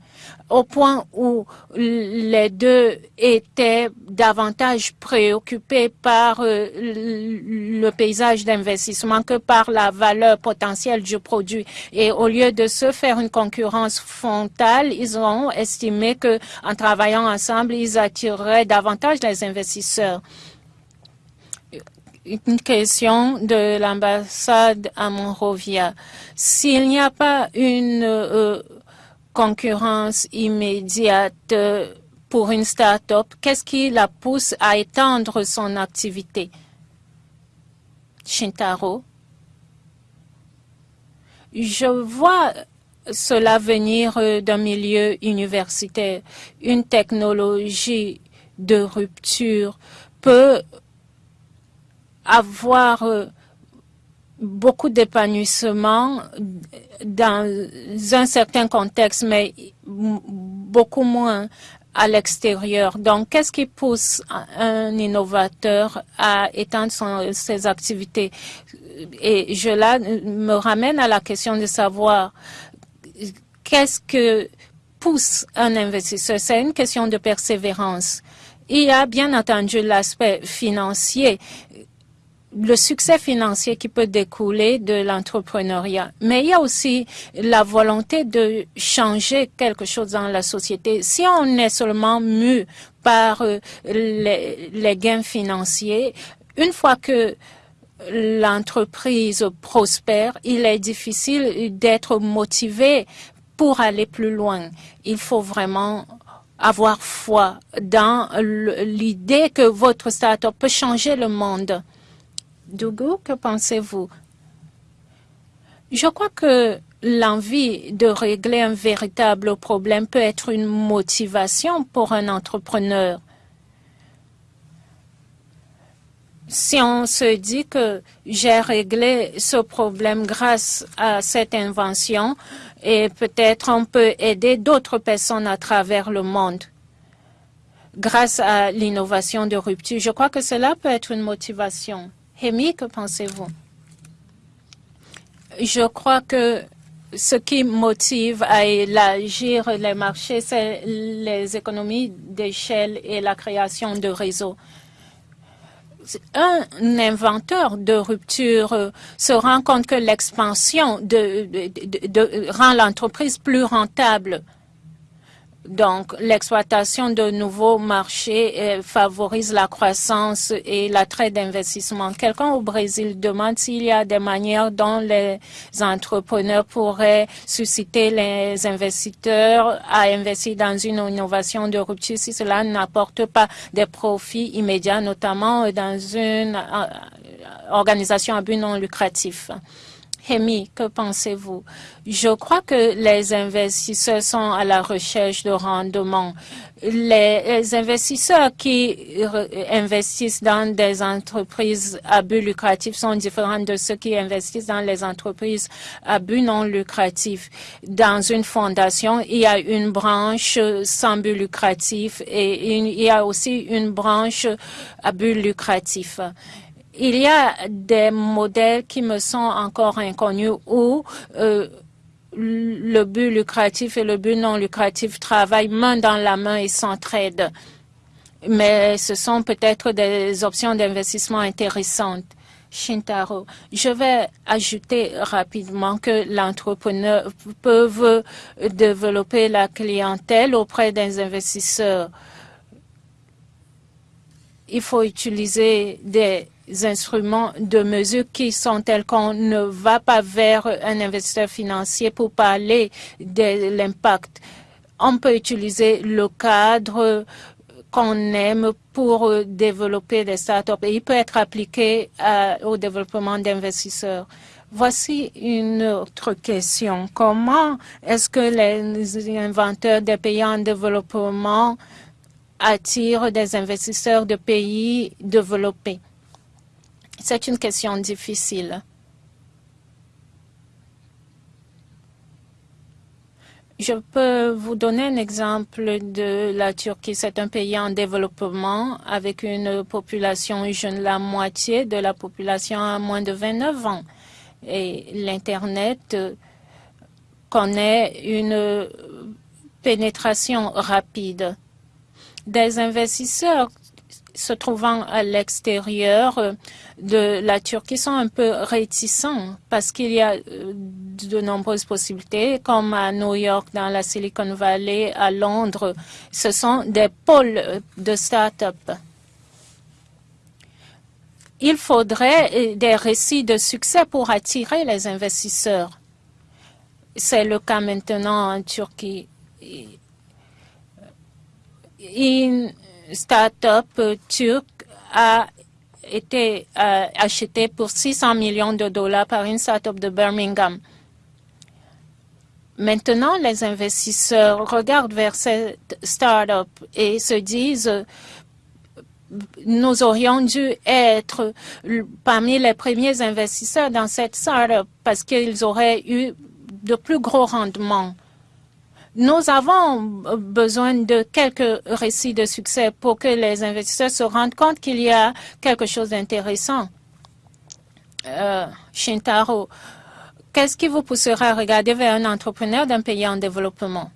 au point où les deux étaient davantage préoccupés par euh, le paysage d'investissement que par la valeur potentielle du produit. Et au lieu de se faire une concurrence frontale, ils ont estimé que en travaillant ensemble, ils attireraient davantage les investisseurs une question de l'ambassade à Monrovia. S'il n'y a pas une euh, concurrence immédiate pour une start-up, qu'est-ce qui la pousse à étendre son activité? Shintaro. Je vois cela venir d'un milieu universitaire. Une technologie de rupture peut avoir beaucoup d'épanouissement dans un certain contexte, mais beaucoup moins à l'extérieur. Donc, qu'est-ce qui pousse un innovateur à étendre ses activités? Et je là me ramène à la question de savoir qu'est-ce que pousse un investisseur? C'est une question de persévérance. Il y a bien entendu l'aspect financier le succès financier qui peut découler de l'entrepreneuriat. Mais il y a aussi la volonté de changer quelque chose dans la société. Si on est seulement mu par euh, les, les gains financiers, une fois que l'entreprise prospère, il est difficile d'être motivé pour aller plus loin. Il faut vraiment avoir foi dans l'idée que votre start-up peut changer le monde. Dougou, que pensez-vous? Je crois que l'envie de régler un véritable problème peut être une motivation pour un entrepreneur. Si on se dit que j'ai réglé ce problème grâce à cette invention et peut-être on peut aider d'autres personnes à travers le monde grâce à l'innovation de rupture, je crois que cela peut être une motivation. Rémi, que pensez-vous? Je crois que ce qui motive à élargir les marchés, c'est les économies d'échelle et la création de réseaux. Un inventeur de rupture se rend compte que l'expansion rend l'entreprise plus rentable. Donc, l'exploitation de nouveaux marchés euh, favorise la croissance et l'attrait d'investissement. Quelqu'un au Brésil demande s'il y a des manières dont les entrepreneurs pourraient susciter les investisseurs à investir dans une innovation de rupture si cela n'apporte pas des profits immédiats, notamment dans une euh, organisation à but non lucratif. Hemi, que pensez-vous? Je crois que les investisseurs sont à la recherche de rendement. Les investisseurs qui investissent dans des entreprises à but lucratif sont différents de ceux qui investissent dans les entreprises à but non lucratif. Dans une fondation, il y a une branche sans but lucratif et il y a aussi une branche à but lucratif il y a des modèles qui me sont encore inconnus où euh, le but lucratif et le but non lucratif travaillent main dans la main et s'entraident. mais ce sont peut-être des options d'investissement intéressantes. Shintaro, je vais ajouter rapidement que l'entrepreneur peut développer la clientèle auprès des investisseurs. Il faut utiliser des instruments de mesure qui sont tels qu'on ne va pas vers un investisseur financier pour parler de l'impact. On peut utiliser le cadre qu'on aime pour développer des startups et il peut être appliqué au développement d'investisseurs. Voici une autre question. Comment est-ce que les inventeurs des pays en développement attirent des investisseurs de pays développés? C'est une question difficile. Je peux vous donner un exemple de la Turquie. C'est un pays en développement avec une population jeune. La moitié de la population a moins de 29 ans. Et l'Internet connaît une pénétration rapide. Des investisseurs se trouvant à l'extérieur euh, de la Turquie sont un peu réticents parce qu'il y a euh, de nombreuses possibilités, comme à New York, dans la Silicon Valley, à Londres. Ce sont des pôles euh, de start-up. Il faudrait des récits de succès pour attirer les investisseurs. C'est le cas maintenant en Turquie start-up turc a été euh, acheté pour 600 millions de dollars par une start-up de Birmingham. Maintenant, les investisseurs regardent vers cette start-up et se disent nous aurions dû être parmi les premiers investisseurs dans cette start-up parce qu'ils auraient eu de plus gros rendements. Nous avons besoin de quelques récits de succès pour que les investisseurs se rendent compte qu'il y a quelque chose d'intéressant. Euh, Shintaro, qu'est-ce qui vous poussera à regarder vers un entrepreneur d'un pays en développement?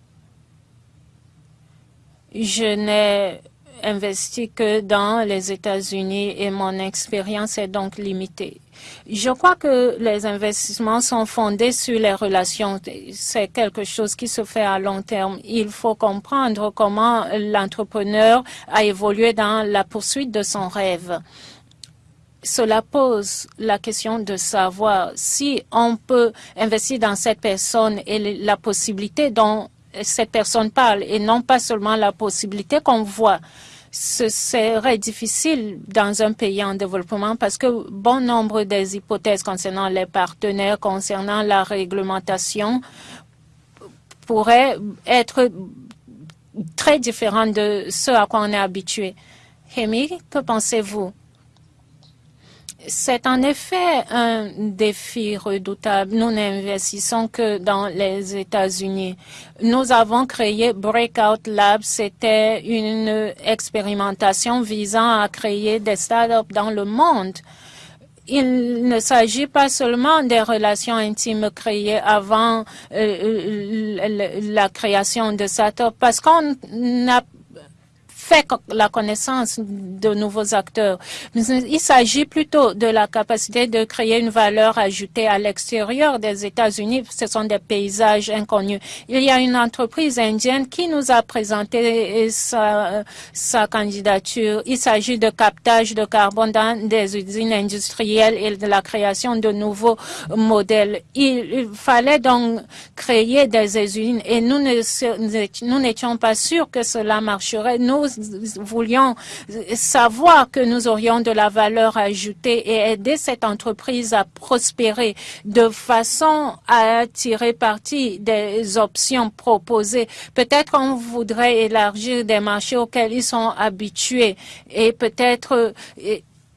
Je n'ai investi que dans les États-Unis et mon expérience est donc limitée. Je crois que les investissements sont fondés sur les relations. C'est quelque chose qui se fait à long terme. Il faut comprendre comment l'entrepreneur a évolué dans la poursuite de son rêve. Cela pose la question de savoir si on peut investir dans cette personne et la possibilité dont cette personne parle et non pas seulement la possibilité qu'on voit ce serait difficile dans un pays en développement parce que bon nombre des hypothèses concernant les partenaires, concernant la réglementation, pourraient être très différentes de ce à quoi on est habitué. Hemi, que pensez-vous? C'est en effet un défi redoutable. Nous n'investissons que dans les États-Unis. Nous avons créé Breakout Labs. C'était une expérimentation visant à créer des startups dans le monde. Il ne s'agit pas seulement des relations intimes créées avant euh, la création de startups, parce qu'on n'a fait la connaissance de nouveaux acteurs. Il s'agit plutôt de la capacité de créer une valeur ajoutée à l'extérieur des États-Unis. Ce sont des paysages inconnus. Il y a une entreprise indienne qui nous a présenté sa, sa candidature. Il s'agit de captage de carbone dans des usines industrielles et de la création de nouveaux modèles. Il, fallait donc créer des usines et nous n'étions pas sûrs que cela marcherait. Voulions savoir que nous aurions de la valeur ajoutée et aider cette entreprise à prospérer de façon à tirer parti des options proposées. Peut-être on voudrait élargir des marchés auxquels ils sont habitués et peut-être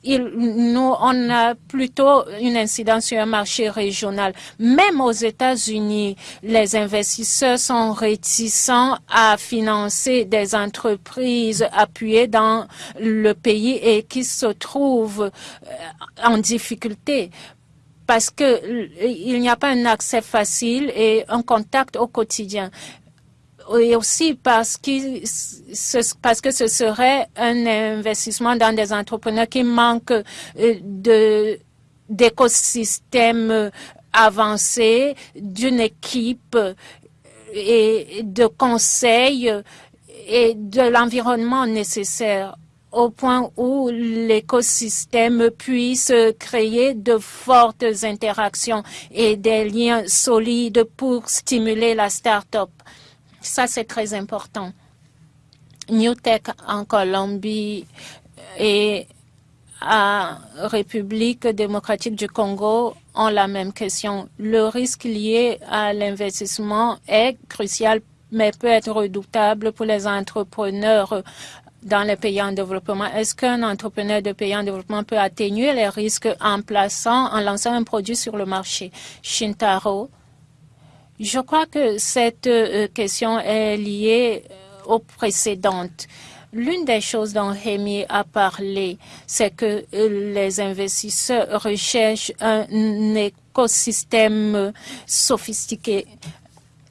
nous, on a plutôt une incidence sur un marché régional. Même aux États-Unis, les investisseurs sont réticents à financer des entreprises appuyées dans le pays et qui se trouvent euh, en difficulté parce qu'il n'y a pas un accès facile et un contact au quotidien et aussi parce, parce que ce serait un investissement dans des entrepreneurs qui manquent de d'écosystèmes avancés, d'une équipe et de conseils et de l'environnement nécessaire au point où l'écosystème puisse créer de fortes interactions et des liens solides pour stimuler la start-up. Ça, c'est très important. New Tech en Colombie et à République démocratique du Congo ont la même question. Le risque lié à l'investissement est crucial mais peut être redoutable pour les entrepreneurs dans les pays en développement. Est-ce qu'un entrepreneur de pays en développement peut atténuer les risques en plaçant, en lançant un produit sur le marché? Shintaro, je crois que cette euh, question est liée euh, aux précédentes. L'une des choses dont Rémi a parlé, c'est que euh, les investisseurs recherchent un écosystème sophistiqué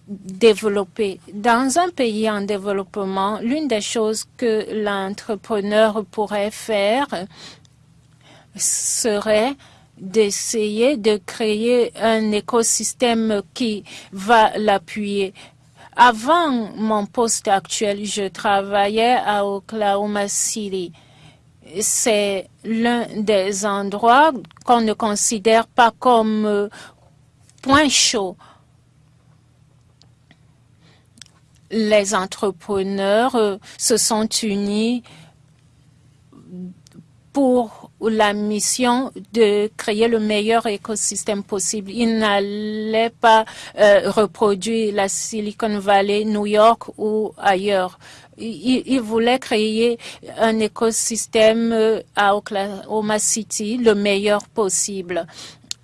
développé. Dans un pays en développement, l'une des choses que l'entrepreneur pourrait faire serait d'essayer de créer un écosystème qui va l'appuyer. Avant mon poste actuel, je travaillais à Oklahoma City. C'est l'un des endroits qu'on ne considère pas comme euh, point chaud les entrepreneurs euh, se sont unis pour la mission de créer le meilleur écosystème possible. Ils n'allaient pas euh, reproduire la Silicon Valley, New York ou ailleurs. Ils, ils voulaient créer un écosystème euh, à Oklahoma City le meilleur possible.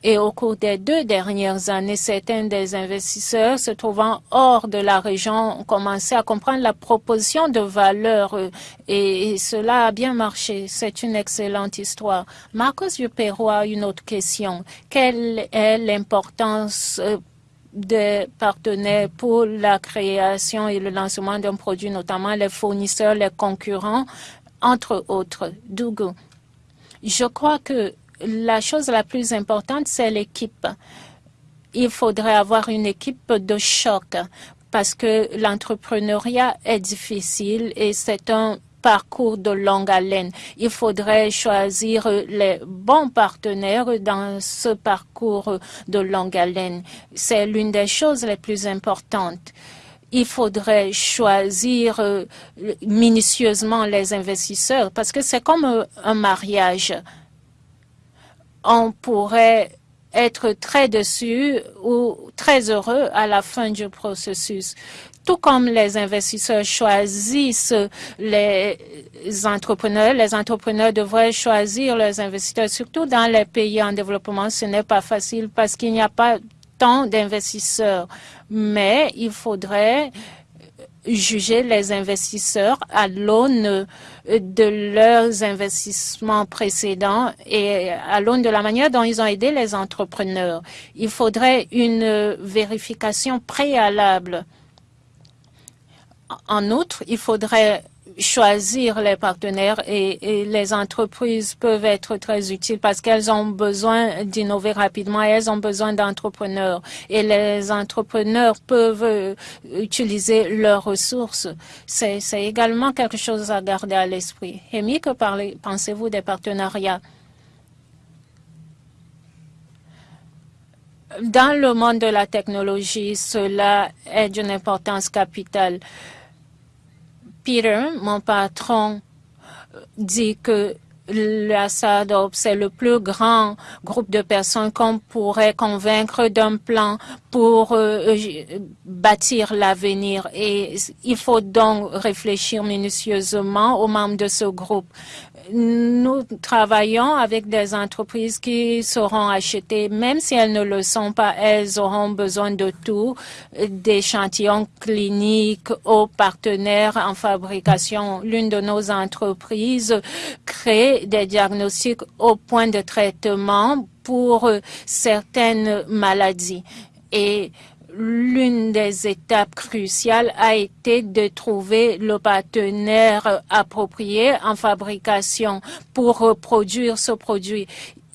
Et au cours des deux dernières années, certains des investisseurs se trouvant hors de la région ont commencé à comprendre la proposition de valeur et, cela a bien marché. C'est une excellente histoire. Marcos Dupero a une autre question. Quelle est l'importance euh, des partenaires pour la création et le lancement d'un produit, notamment les fournisseurs, les concurrents, entre autres? Dougo. Je crois que la chose la plus importante, c'est l'équipe. Il faudrait avoir une équipe de choc parce que l'entrepreneuriat est difficile et c'est un parcours de longue haleine. Il faudrait choisir les bons partenaires dans ce parcours de longue haleine. C'est l'une des choses les plus importantes il faudrait choisir euh, minutieusement les investisseurs parce que c'est comme euh, un mariage on pourrait être très déçu ou très heureux à la fin du processus. Tout comme les investisseurs choisissent les entrepreneurs, les entrepreneurs devraient choisir leurs investisseurs, surtout dans les pays en développement. Ce n'est pas facile parce qu'il n'y a pas tant d'investisseurs, mais il faudrait juger les investisseurs à l'aune de leurs investissements précédents et à l'aune de la manière dont ils ont aidé les entrepreneurs. Il faudrait une vérification préalable. En outre, il faudrait choisir les partenaires et, les entreprises peuvent être très utiles parce qu'elles ont besoin d'innover rapidement et elles ont besoin d'entrepreneurs. Et les entrepreneurs peuvent euh, utiliser leurs ressources. C'est également quelque chose à garder à l'esprit. Amy, que pensez-vous des partenariats? Dans le monde de la technologie, cela est d'une importance capitale. Peter, mon patron, dit que la SADOP, c'est le plus grand groupe de personnes qu'on pourrait convaincre d'un plan pour euh, bâtir l'avenir. Et il faut donc réfléchir minutieusement aux membres de ce groupe nous travaillons avec des entreprises qui seront achetées, même si elles ne le sont pas, elles auront besoin de tout, d'échantillons cliniques aux partenaires en fabrication. L'une de nos entreprises crée des diagnostics au point de traitement pour certaines maladies. Et l'une des étapes cruciales a été de trouver le partenaire approprié en fabrication pour produire ce produit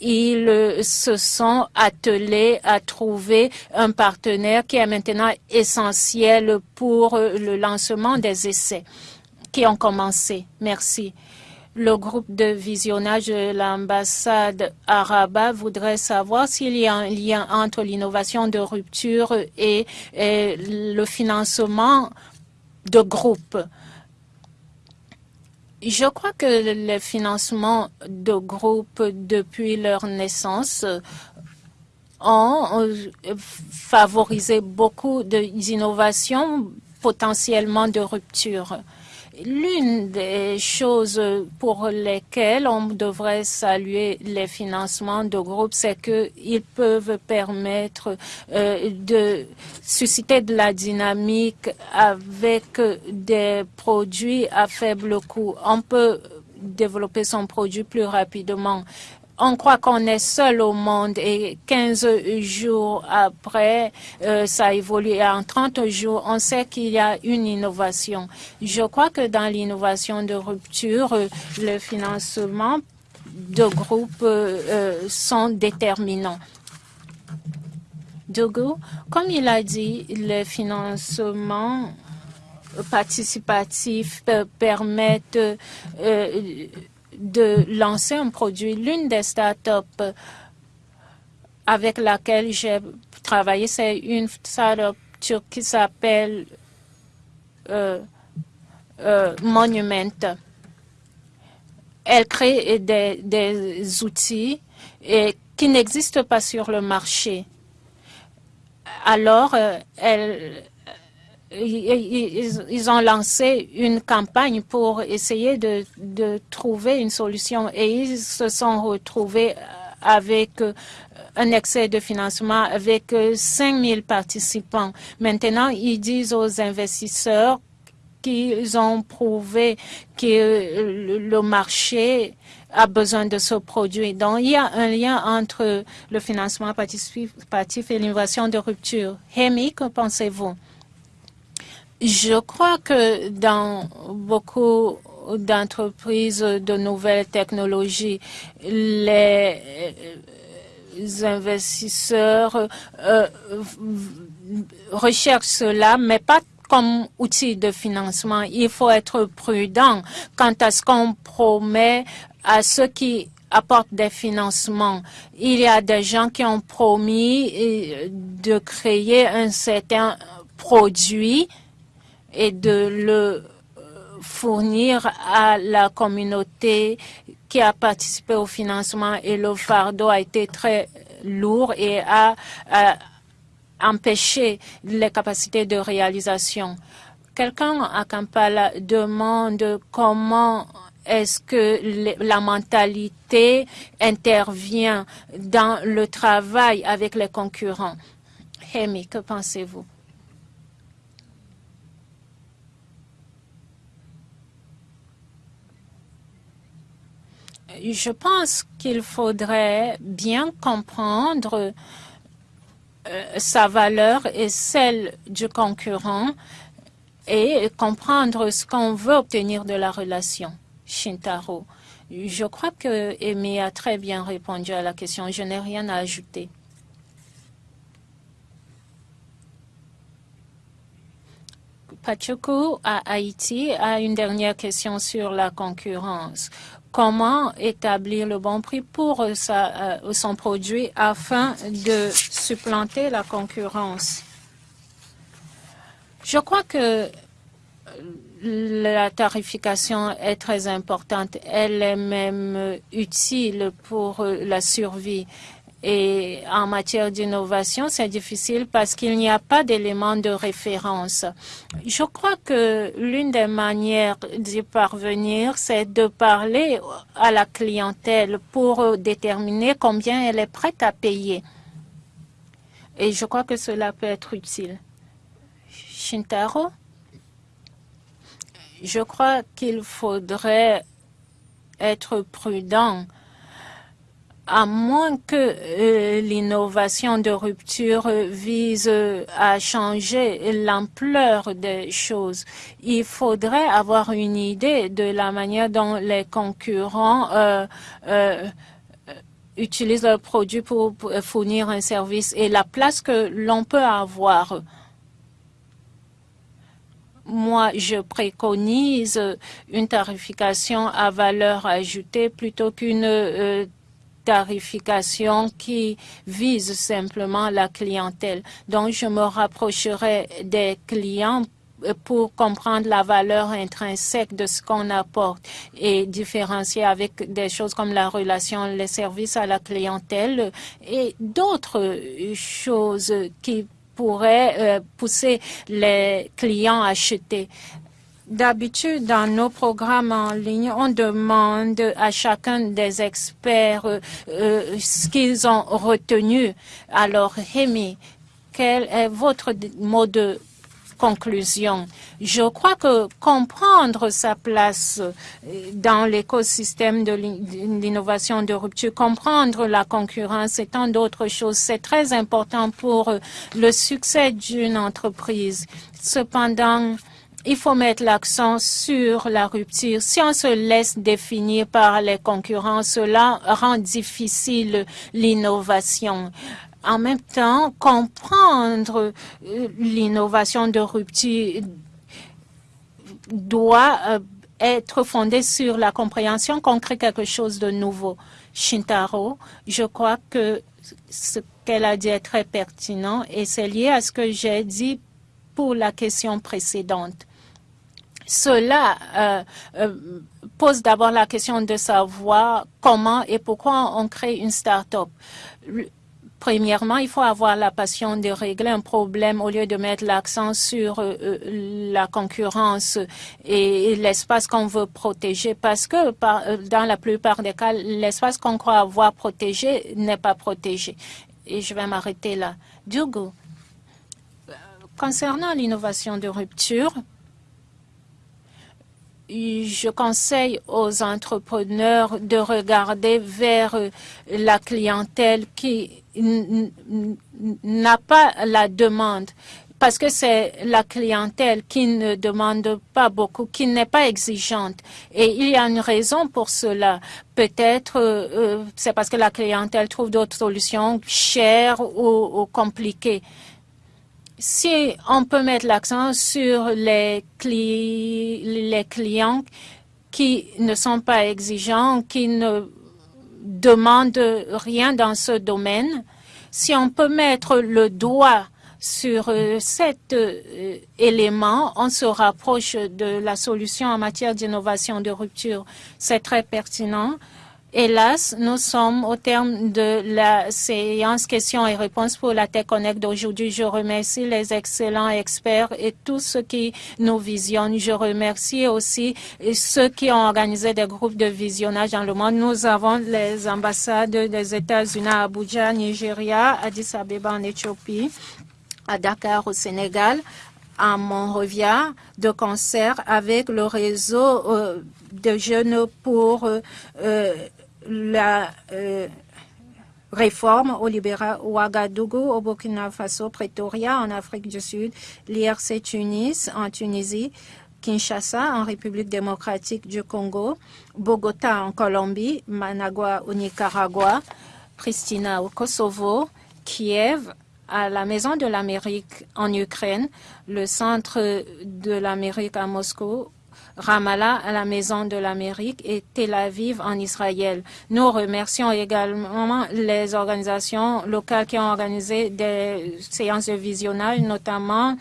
ils se sont attelés à trouver un partenaire qui est maintenant essentiel pour le lancement des essais qui ont commencé. Merci. Le groupe de visionnage de l'ambassade arabe voudrait savoir s'il y a un lien entre l'innovation de rupture et, le financement de groupe. Je crois que le financement de groupes depuis leur naissance ont favorisé beaucoup d'innovations potentiellement de rupture. L'une des choses pour lesquelles on devrait saluer les financements de groupes, c'est qu'ils peuvent permettre euh, de susciter de la dynamique avec des produits à faible coût. On peut développer son produit plus rapidement on croit qu'on est seul au monde et 15 jours après, euh, ça a évolué. En 30 jours, on sait qu'il y a une innovation. Je crois que dans l'innovation de rupture, euh, le financement de groupes euh, sont déterminants. Dogo, comme il a dit, le financement participatif permet de lancer un produit. L'une des startups avec laquelle j'ai travaillé, c'est une startup qui s'appelle euh, euh, Monument. Elle crée des, des outils et, qui n'existent pas sur le marché. Alors, euh, elle, ils, ont lancé une campagne pour essayer de, de, trouver une solution et ils se sont retrouvés avec un excès de financement avec 5000 participants. Maintenant, ils disent aux investisseurs qu'ils ont prouvé que le marché a besoin de ce produit. Donc, il y a un lien entre le financement participatif et l'innovation de rupture. Hemi, que pensez-vous? Je crois que dans beaucoup d'entreprises de nouvelles technologies, les investisseurs euh, recherchent cela, mais pas comme outil de financement. Il faut être prudent quant à ce qu'on promet à ceux qui apportent des financements. Il y a des gens qui ont promis euh, de créer un certain produit et de le euh, fournir à la communauté qui a participé au financement et le fardeau a été très lourd et a, empêché les capacités de réalisation. Quelqu'un à Kampala demande comment est-ce que la mentalité intervient dans le travail avec les concurrents. Hemi, que pensez-vous? Je pense qu'il faudrait bien comprendre euh, sa valeur et celle du concurrent et comprendre ce qu'on veut obtenir de la relation. Shintaro. Je crois que Amy a très bien répondu à la question. Je n'ai rien à ajouter. Pachuku à Haïti a une dernière question sur la concurrence comment établir le bon prix pour euh, son produit afin de supplanter la concurrence. Je crois que la tarification est très importante. Elle est même utile pour la survie. Et en matière d'innovation, c'est difficile parce qu'il n'y a pas d'éléments de référence. Je crois que l'une des manières d'y parvenir, c'est de parler à la clientèle pour déterminer combien elle est prête à payer. Et je crois que cela peut être utile. Shintaro, je crois qu'il faudrait être prudent à moins que euh, l'innovation de rupture vise euh, à changer l'ampleur des choses, il faudrait avoir une idée de la manière dont les concurrents euh, euh utilisent leurs produits pour, fournir un service et la place que l'on peut avoir. Moi, je préconise une tarification à valeur ajoutée plutôt qu'une euh, qui vise simplement la clientèle. Donc, je me rapprocherai des clients pour comprendre la valeur intrinsèque de ce qu'on apporte et différencier avec des choses comme la relation, les services à la clientèle et d'autres choses qui pourraient euh, pousser les clients à acheter. D'habitude, dans nos programmes en ligne, on demande à chacun des experts euh, euh, ce qu'ils ont retenu. Alors, Rémi, quel est votre mot de conclusion? Je crois que comprendre sa place euh, dans l'écosystème de l'innovation de rupture, comprendre la concurrence et tant d'autres choses, c'est très important pour le succès d'une entreprise. Cependant, il faut mettre l'accent sur la rupture. Si on se laisse définir par les concurrents, cela rend difficile l'innovation. En même temps, comprendre euh, l'innovation de rupture doit euh, être fondée sur la compréhension qu'on crée quelque chose de nouveau. Shintaro, je crois que ce qu'elle a dit est très pertinent et c'est lié à ce que j'ai dit pour la question précédente. Cela euh, euh, pose d'abord la question de savoir comment et pourquoi on crée une start-up. Premièrement, il faut avoir la passion de régler un problème au lieu de mettre l'accent sur euh, la concurrence et, l'espace qu'on veut protéger parce que dans la plupart des cas, l'espace qu'on croit avoir protégé n'est pas protégé. Et je vais m'arrêter là. Diogo, concernant l'innovation de rupture, je conseille aux entrepreneurs de regarder vers la clientèle qui n'a pas la demande parce que c'est la clientèle qui ne demande pas beaucoup, qui n'est pas exigeante. Et il y a une raison pour cela. Peut-être euh, c'est parce que la clientèle trouve d'autres solutions chères ou, ou compliquées si on peut mettre l'accent sur les, clients qui ne sont pas exigeants, qui ne demandent rien dans ce domaine, si on peut mettre le doigt sur euh, cet euh, élément, on se rapproche de la solution en matière d'innovation de rupture. C'est très pertinent. Hélas, nous sommes au terme de la séance questions et réponses pour la Tech Connect d'aujourd'hui. Je remercie les excellents experts et tous ceux qui nous visionnent. Je remercie aussi ceux qui ont organisé des groupes de visionnage dans le monde. Nous avons les ambassades des États-Unis à Abuja, Nigeria, Addis Abeba en Éthiopie, à Dakar au Sénégal, à Monrovia de concert avec le réseau euh, de jeunes pour euh, euh, la euh, réforme au Libéra, Ouagadougou, au Burkina Faso, Pretoria en Afrique du Sud, l'IRC Tunis en Tunisie, Kinshasa en République démocratique du Congo, Bogota en Colombie, Managua au Nicaragua, Pristina au Kosovo, Kiev à la Maison de l'Amérique en Ukraine, le Centre de l'Amérique à Moscou, Ramallah à la Maison de l'Amérique et Tel Aviv en Israël. Nous remercions également les organisations locales qui ont organisé des séances de notamment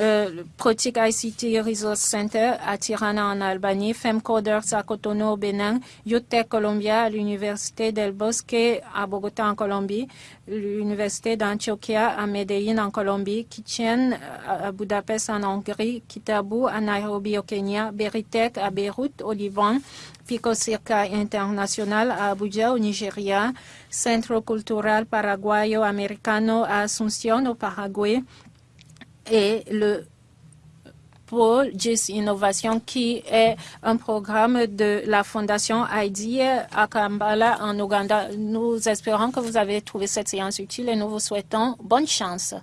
euh, Protic ICT Resource Center à Tirana en Albanie, Femcoders à Cotonou au Bénin, UTEC Colombia à l'Université del Bosque à Bogota en Colombie, l'Université d'Antioquia à Medellín en Colombie, Kitchen à Budapest en Hongrie, Kitabu à Nairobi au Kenya, Beritech à Beyrouth au Liban, Pico Circa International à Abuja au Nigeria, Centro Cultural Paraguayo Americano à Asunción au Paraguay, et le pour JIS Innovation, qui est un programme de la Fondation ID à Kampala, en Ouganda. Nous espérons que vous avez trouvé cette séance utile et nous vous souhaitons bonne chance.